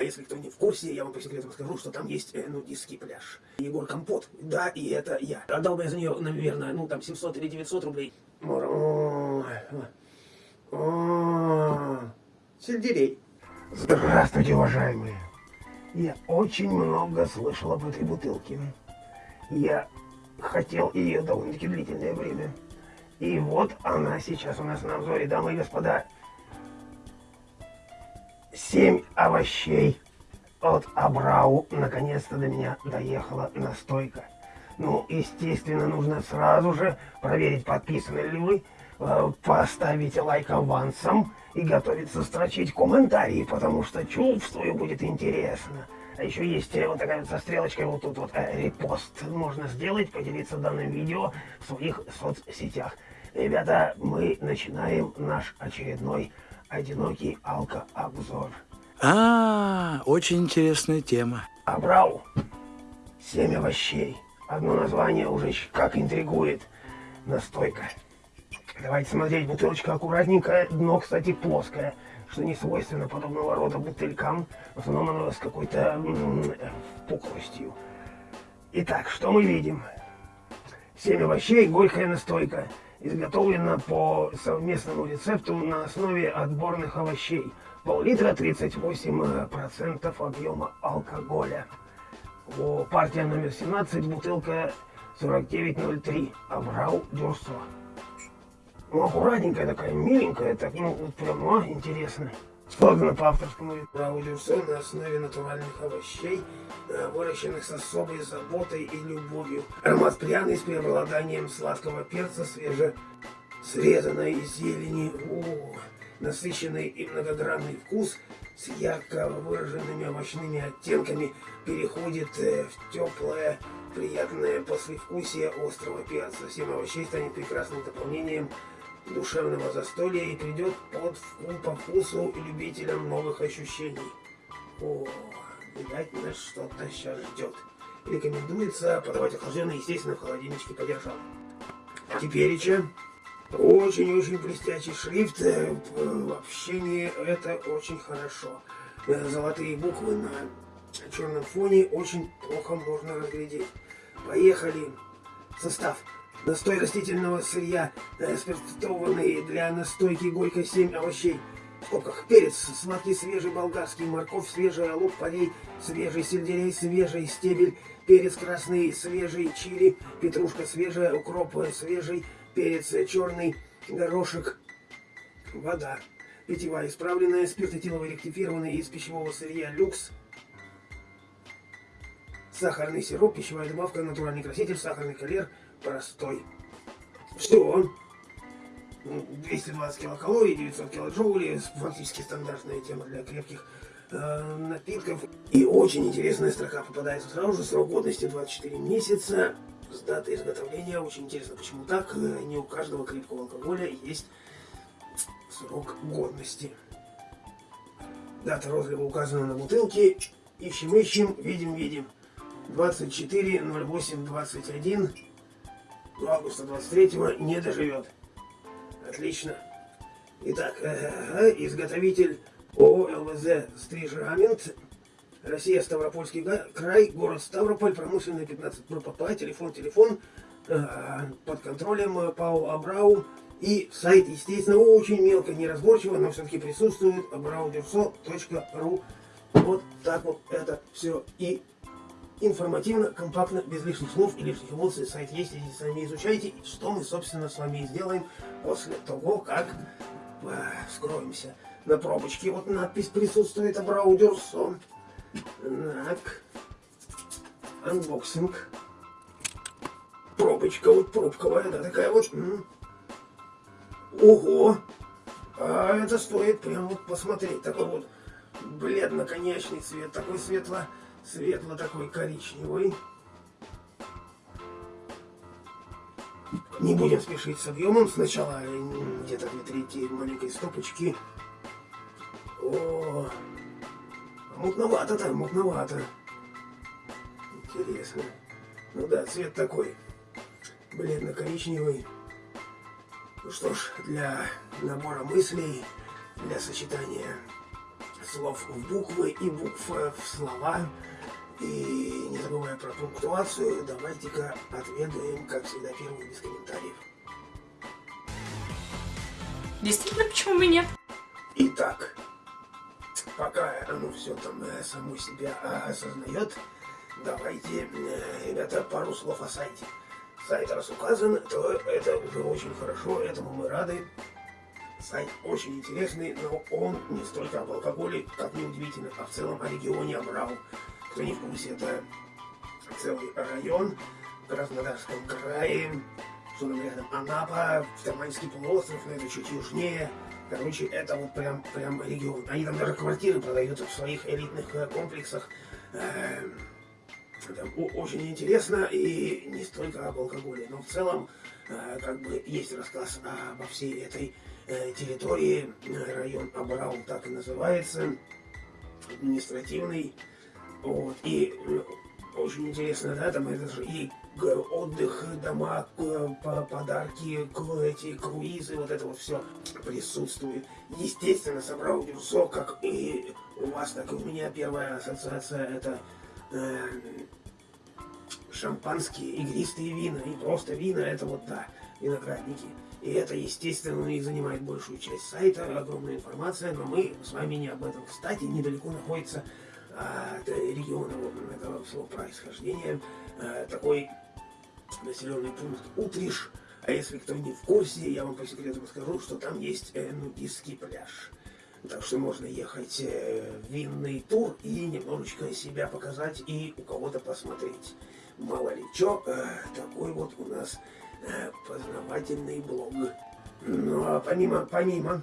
А если кто не в курсе, я вам по секрету расскажу, что там есть э, нудистский пляж. Егор Компот, да, и это я. Отдал бы я за нее, наверное, ну там 700 или 900 рублей. Сельдерей. Здравствуйте, уважаемые. Я очень много слышал об этой бутылке. Я хотел ее довольно-таки длительное время. И вот она сейчас у нас на обзоре, дамы и господа. Семь овощей от Абрау. Наконец-то до меня доехала настойка. Ну, естественно, нужно сразу же проверить, подписаны ли вы, э, поставить лайк авансом и готовиться строчить комментарии, потому что чувствую, будет интересно. А еще есть э, вот такая вот со стрелочкой вот тут вот э, репост можно сделать, поделиться данным видео в своих соцсетях. Ребята, мы начинаем наш очередной одинокий алко-обзор. А, очень интересная тема. Абрау. Семь овощей. Одно название уже как интригует. Настойка. Давайте смотреть, бутылочка аккуратненькая, дно, кстати, плоское, что не свойственно подобного рода бутылькам. В основном оно с какой-то пухлостью. Итак, что мы видим? Семь овощей, горькая настойка изготовлена по совместному рецепту на основе отборных овощей. Пол-литра 38% объема алкоголя. О, партия номер 17, бутылка 4903, Аврал Дюрсо. Ну, аккуратненькая такая, миленькая, так, ну, вот прям, а, интересно. Создана по авторскому Дюрсо на основе натуральных овощей, э, выращенных с особой заботой и любовью. Аромат пряный с преобладанием сладкого перца, свеже срезанной зелени. О, насыщенный и многогранный вкус с ярко выраженными овощными оттенками переходит э, в теплое, приятное послевкусие острого перца. Семь овощей станет прекрасным дополнением душевного застолья и придет под по вкусу любителям новых ощущений. О, видать, нас что-то сейчас ждет. Рекомендуется подавать охлажденное, естественно, в холодильничке подержал. Теперь еще очень-очень блестящий шрифт. Э, в общении это очень хорошо. Э, золотые буквы на черном фоне очень плохо можно разглядеть. Поехали. Состав. Настой растительного сырья, э, спиртованный для настойки горько 7 овощей. В скобках перец, сладкий свежий болгарский, морковь свежая, лук полей, свежий сельдерей, свежий стебель, перец красный, свежий чили, петрушка свежая, укроп свежий, перец черный, горошек, вода. Питьевая исправленная, спирт этиловый ректифированный из пищевого сырья люкс. Сахарный сироп, пищевая добавка, натуральный краситель, сахарный калер, простой. Все. 220 килокалорий, 900 килоджоулей, фактически стандартная тема для крепких э, напитков. И очень интересная строка попадается сразу же, срок годности 24 месяца с датой изготовления. Очень интересно, почему так. Э, не у каждого крепкого алкоголя есть срок годности. Дата розлива указана на бутылке. Ищем, ищем, видим, видим. 24 08 21 августа 23 не доживет. Отлично. Итак, э, изготовитель ООО ЛВЗ «Стрижамент» Россия, Ставропольский край, город Ставрополь, промышленная 15 ППП, телефон, телефон, э, под контролем э, ПАО Абрау. И сайт, естественно, очень мелко, неразборчиво, но все-таки присутствует abraudерсо.ру. Вот так вот это все и информативно, компактно, без лишних слов и лишних эмоций. Сайт есть, идите сами изучайте, что мы, собственно, с вами сделаем после того, как э, скроемся на пробочке. Вот надпись присутствует Абрау-Дюрсо. Так. Unboxing. Пробочка вот пробковая, да, такая вот. Ого! А это стоит прям вот посмотреть. Такой вот бледно-коньячный цвет. Такой светло, светло такой коричневый. Не будем спешить с объемом. Сначала где-то две трети маленькой стопочки. О, Мутновато там, мутновато. Интересно. Ну да, цвет такой бледно-коричневый. Ну что ж, для набора мыслей, для сочетания слов в буквы и букв в слова. И не забывая про пунктуацию, давайте-ка отведаем, как всегда, первую без комментариев. Действительно, почему бы нет? Итак, пока оно все там э, само себя э, осознает, давайте, э, ребята, пару слов о сайте. Сайт раз указан, то это уже очень хорошо, этому мы рады. Сайт очень интересный, но он не столько об алкоголе, как ни удивительно, а в целом о регионе Абрау. Кто не в курсе, это целый район в Краснодарском крае, что там рядом Анапа, Таманский полуостров, но это чуть южнее. Короче, это вот прям, прям регион. Они там даже квартиры продают в своих элитных э, комплексах. Эм, это очень интересно и не столько об алкоголе, но в целом э, как бы есть рассказ обо всей этой э, территории. Район Абрау так и называется, административный. Вот, и очень интересно, да, там это же и отдых, дома, подарки, эти круизы, вот это вот все присутствует. Естественно, собрал Дюрсо, как и у вас, так и у меня первая ассоциация это э, шампанские, игристые вина и просто вина, это вот, да, виноградники. И это, естественно, них занимает большую часть сайта, огромная информация, но мы с вами не об этом. Кстати, недалеко находится от региона этого всего происхождения э, такой населенный пункт Утриш. А если кто не в курсе, я вам по секрету расскажу, что там есть э, нудистский пляж. Так что можно ехать э, в винный тур и немножечко себя показать и у кого-то посмотреть. Мало ли что, такой вот у нас познавательный блог. Ну а помимо, помимо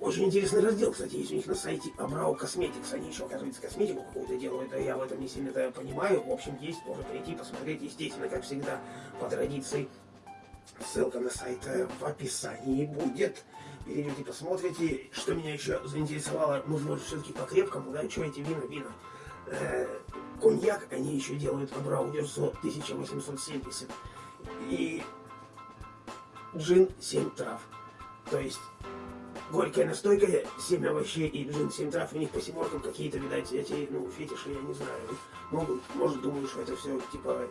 очень интересный раздел, кстати, есть у них на сайте Абрау Косметикс. Они еще, оказывается, косметику какую-то делают, а я в этом не сильно-то понимаю. В общем, есть, тоже прийти, посмотреть, естественно, как всегда, по традиции. Ссылка на сайт э, в описании будет. Перейдете, посмотрите. Что меня еще заинтересовало, нужно все-таки по-крепкому, да, что эти вина, вина. Э, коньяк они еще делают Абрау Дерсо 1870. И джин 7 трав. То есть горькая настойка, 7 овощей и джин, 7 трав, у них по семеркам какие-то, видать, эти, ну, фетиши, я не знаю. Могут, может, думаю, что это все, типа,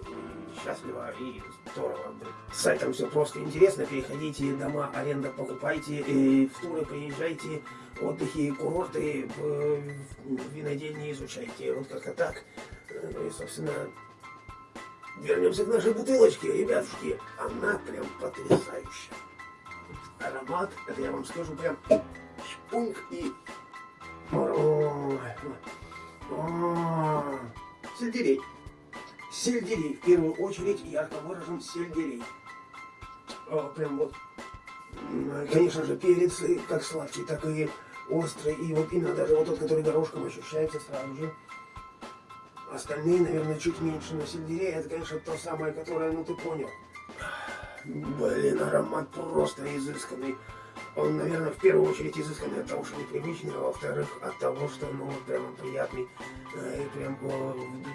счастливо и здорово. С сайтом все просто интересно, переходите, дома, аренда покупайте, и в туры приезжайте, отдыхи, курорты, винодельни изучайте, вот как-то так. Ну и, собственно, вернемся к нашей бутылочке, ребятушки. Она прям потрясающая аромат, это я вам скажу прям шпунг и... Сельдерей. Сельдерей. В первую очередь ярко выражен сельдерей. О, прям вот. Конечно же, перец как сладкий, так и острый. И вот именно даже вот тот, который горошком ощущается сразу же. Остальные, наверное, чуть меньше, но сельдерей это, конечно, то самое, которое, ну ты понял. Блин, аромат просто изысканный. Он, наверное, в первую очередь изысканный от того, что непривычный, а во-вторых, от того, что, ну, вот прям приятный э, и прям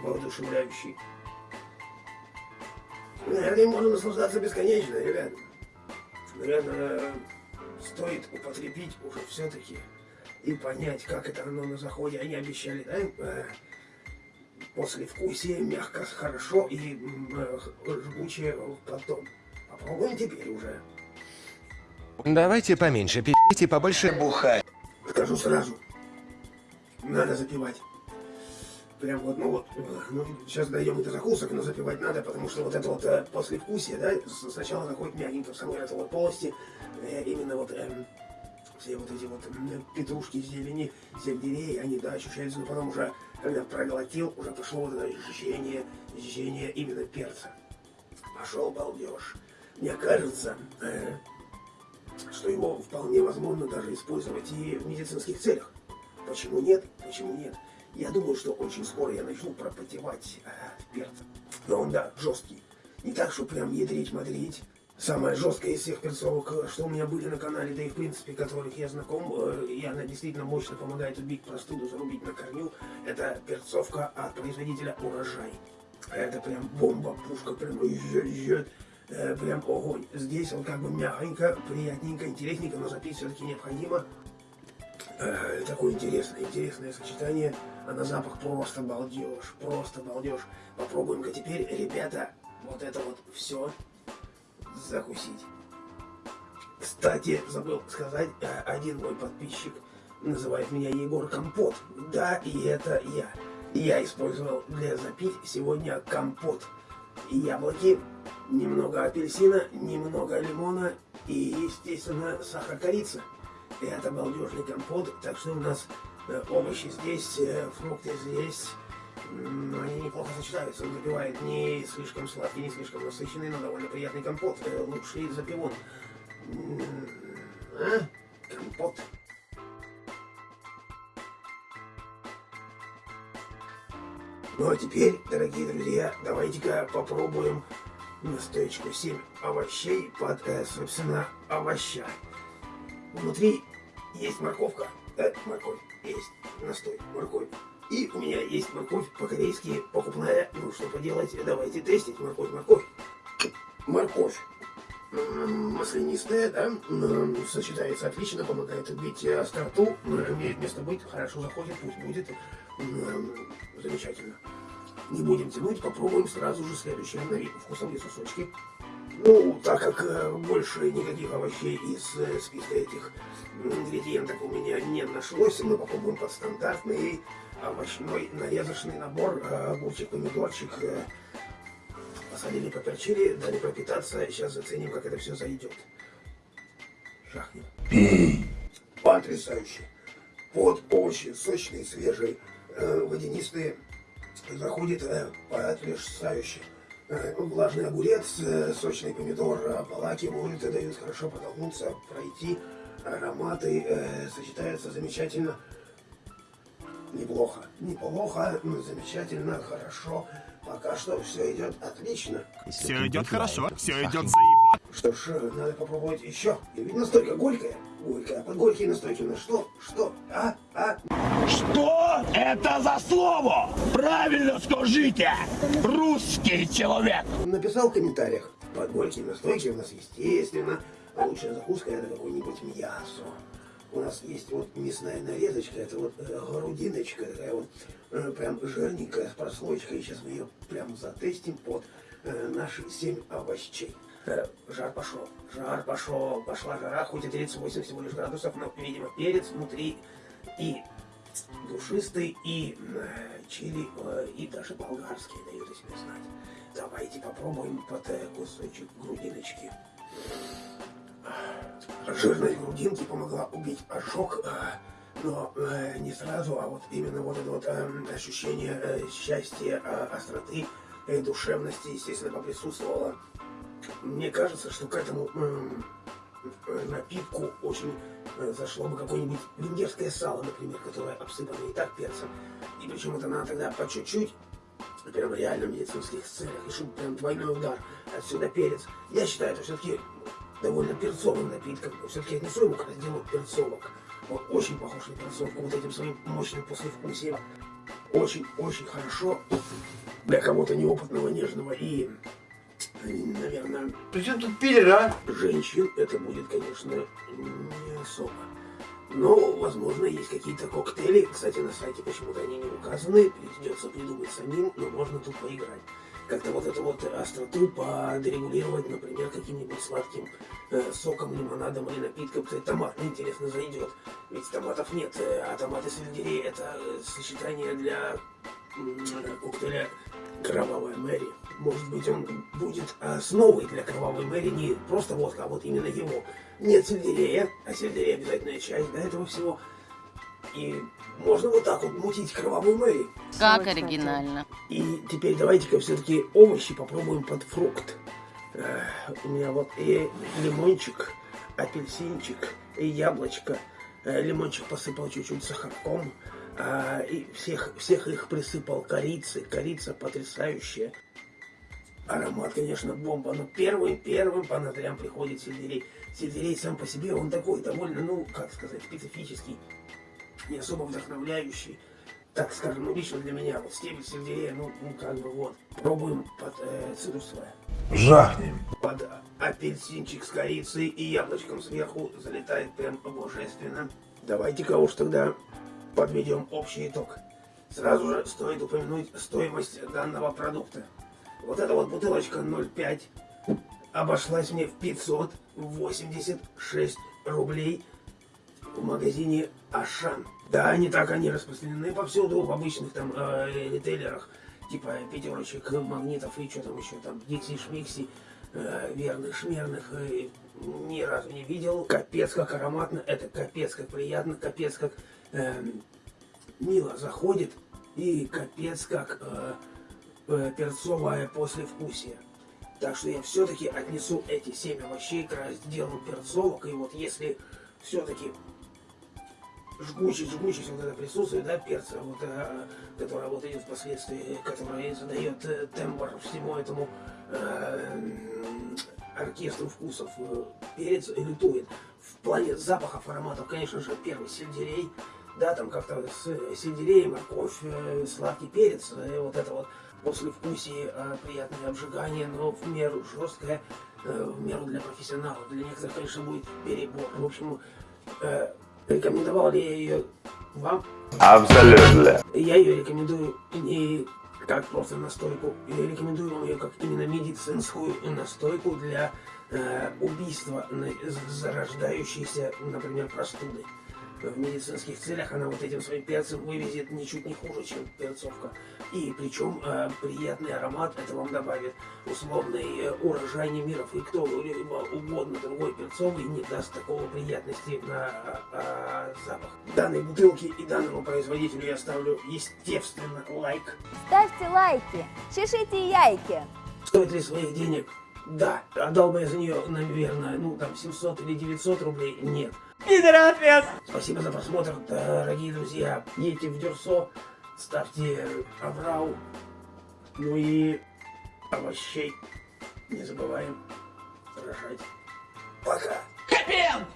воодушевляющий. Наверное, можно наслаждаться бесконечно, ребят. Наверное, стоит употребить уже все-таки и понять, как это оно на заходе. Они обещали, да, э, после вкусия мягко, хорошо и э, жгучее потом. Попробуем теперь уже. Давайте поменьше пить и побольше бухать. Скажу сразу. Надо запивать. Прям вот, ну вот, ну, сейчас дойдем до закусок, но запивать надо, потому что вот это вот э, послевкусие, да, сначала заходит мягенько в самой этой вот полости, э, именно вот э, все вот эти вот э, петрушки, зелени, сельдерей, они, да, ощущаются, но потом уже, когда проглотил, уже пошло вот это ощущение, ощущение именно перца. Пошел балдеж. Мне кажется, э, что его вполне возможно даже использовать и в медицинских целях. Почему нет? Почему нет? Я думаю, что очень скоро я начну пропотевать э, перца. Но он, да, жесткий. Не так, что прям ядрить-мадрить. Самая жесткая из всех перцовок, э, что у меня были на канале, да и в принципе, которых я знаком, э, и она действительно мощно помогает убить простуду, зарубить на корню, это перцовка от производителя «Урожай». Это прям бомба, пушка, прям жжет, э, прям огонь. Здесь он как бы мягенько, приятненько, интересненько, но запить все-таки необходимо. Э, такое интересное, интересное сочетание, а на запах просто балдеж, просто балдеж. Попробуем-ка теперь, ребята, вот это вот все закусить. Кстати, забыл сказать, э, один мой подписчик называет меня Егор Компот. Да, и это я. Я использовал для запить сегодня компот. Яблоки, немного апельсина, немного лимона и, естественно, сахар корица. Это балдежный компот, так что у нас э, овощи здесь, э, фрукты здесь. Они неплохо сочетаются. Он запивает не слишком сладкий, не слишком насыщенный, но довольно приятный компот. Э, Лучший запивон. А? Компот. Ну а теперь, дорогие друзья, давайте-ка попробуем настоечку 7 овощей под, э, собственно, овоща. Внутри есть морковка, да, морковь, есть настой, морковь. И у меня есть морковь по-корейски покупная. Ну, что поделать, давайте тестить морковь, морковь. Морковь. Маслянистая, да, сочетается отлично, помогает убить э, остроту, м, имеет место быть, хорошо заходит, пусть будет, замечательно. Не будем тянуть, попробуем сразу же следующее на вид вкусовые сосочки. Ну, так как э, больше никаких овощей из э, списка этих ингредиентов у меня не нашлось, мы попробуем под стандартный овощной нарезочный набор. Э, огурчик, помидорчик, э, посадили, поперчили, дали пропитаться. Сейчас заценим, как это все зайдет. Жахнем. Потрясающе. Под овощи сочные, свежие, э, водянистые. Заходит э, потрясающе. Э, Влажный огурец, э, сочный помидор э, обволакивают, и дают хорошо потолкнуться, пройти. Ароматы э, сочетаются замечательно. Неплохо, неплохо, замечательно, хорошо. Пока что все идет отлично. Все идет хорошо, все идет заеб. Что ж, э, надо попробовать еще. И ведь настойка горькая. Горькая. Под горькие настойки у нас что? Что? А? А? Что это за слово? Правильно скажите, русский человек. Написал в комментариях. Под горькие настойки у нас, естественно, лучшая закуска это какое-нибудь мясо. У нас есть вот мясная нарезочка, это вот э, грудиночка, такая вот э, прям жирненькая с прослойкой. Сейчас мы ее прям затестим под э, наши 7 овощей. Жар пошел, жар пошел, пошла жара, хоть и 38 всего лишь градусов, но, видимо, перец внутри и душистый, и э, чили, э, и даже болгарские дают о себе знать. Давайте попробуем под э, кусочек грудиночки. Жирность грудинки помогла убить ожог, но не сразу, а вот именно вот это вот ощущение счастья, остроты, э, душевности, естественно, поприсутствовало. Мне кажется, что к этому напитку очень зашло бы какое-нибудь венгерское сало, например, которое обсыпано и так перцем. И причем это надо тогда по чуть-чуть, прям реально в медицинских целях, и чтобы прям двойной удар, отсюда перец. Я считаю, это все-таки довольно перцовым напитком. Все-таки отнесу его к разделу перцовок. Он очень похож на перцовку вот этим своим мощным послевкусием. Очень-очень хорошо для кого-то неопытного, нежного и, наверное, Причем тут пилер, а? женщин это будет, конечно, не особо. Но, возможно, есть какие-то коктейли. Кстати, на сайте почему-то они не указаны. Придется придумать самим, но можно тут поиграть. Как-то вот эту вот остроту подрегулировать, например, каким-нибудь сладким э, соком, лимонадом или напитком. Кстати, томат, интересно, зайдет. Ведь томатов нет, э, а томаты сельдерей это э, сочетание для коктейля Кровавая Мэри. Может быть, он будет основой для Кровавой Мэри не просто водка, а вот именно его. Нет сельдерея, а сельдерей обязательная часть для этого всего. И можно вот так вот мутить Кровавую Мэри. Как оригинально. И теперь давайте-ка все-таки овощи попробуем под фрукт. Э, У меня вот и лимончик, апельсинчик, и яблочко. Э, Лимончик посыпал чуть-чуть сахарком. И всех, всех их присыпал корицей. Корица потрясающая. Аромат, конечно, бомба, но первым, первым по ноздрям приходит сельдерей. Сельдерей сам по себе, он такой довольно, ну, как сказать, специфический, не особо вдохновляющий. Так скажем, ну, лично для меня, вот стебель сельдерея, ну, ну как бы вот. Пробуем под э, цитрусовое. Жахнем. Под апельсинчик с корицей и яблочком сверху залетает прям божественно. Давайте-ка уж тогда подведем общий итог. Сразу же стоит упомянуть стоимость данного продукта. Вот эта вот бутылочка 0,5 обошлась мне в 586 рублей в магазине Ашан. Да, не так они распространены повсюду, в обычных там э, ритейлерах, типа пятерочек, магнитов и что там еще, там, Дикси, Шмикси, э, верных, шмерных, э, ни разу не видел. Капец как ароматно, это капец как приятно, капец как эм, мило заходит и капец как э, э, перцовое послевкусие. Так что я все-таки отнесу эти 7 овощей к разделу перцовок. И вот если все-таки жгучесть, жгучесть вот это присутствие, да, перца, вот, э, которая вот идет впоследствии, которая задает э, тембр всему этому э, оркестру вкусов. Э, перец лютует. В плане запахов, ароматов, конечно же, первый сельдерей, да, там как-то с э, сельдереем, морковь, э, сладкий перец, и вот это вот послевкусие, э, приятное обжигание, но в меру жесткое, э, в меру для профессионалов. Для некоторых, конечно, будет перебор. В общем, э, рекомендовал ли я ее вам? Абсолютно. Я ее рекомендую не как просто настойку. Я рекомендую вам ее как именно медицинскую настойку для э, убийства зарождающейся, например, простуды. В медицинских целях она вот этим своим перцем вывезет ничуть не хуже, чем перцовка. И причем э, приятный аромат это вам добавит условный э, урожай немиров. И кто либо угодно другой перцовый не даст такого приятности на э, запах. Данной бутылке и данному производителю я ставлю, естественно, лайк. Ставьте лайки, чешите яйки. Стоит ли своих денег? Да. Отдал бы я за нее, наверное, ну там 700 или 900 рублей? Нет. Спасибо за просмотр, дорогие друзья. Едьте в Дюрсо, ставьте Аврау. Ну и овощей не забываем рожать. Пока. Капен!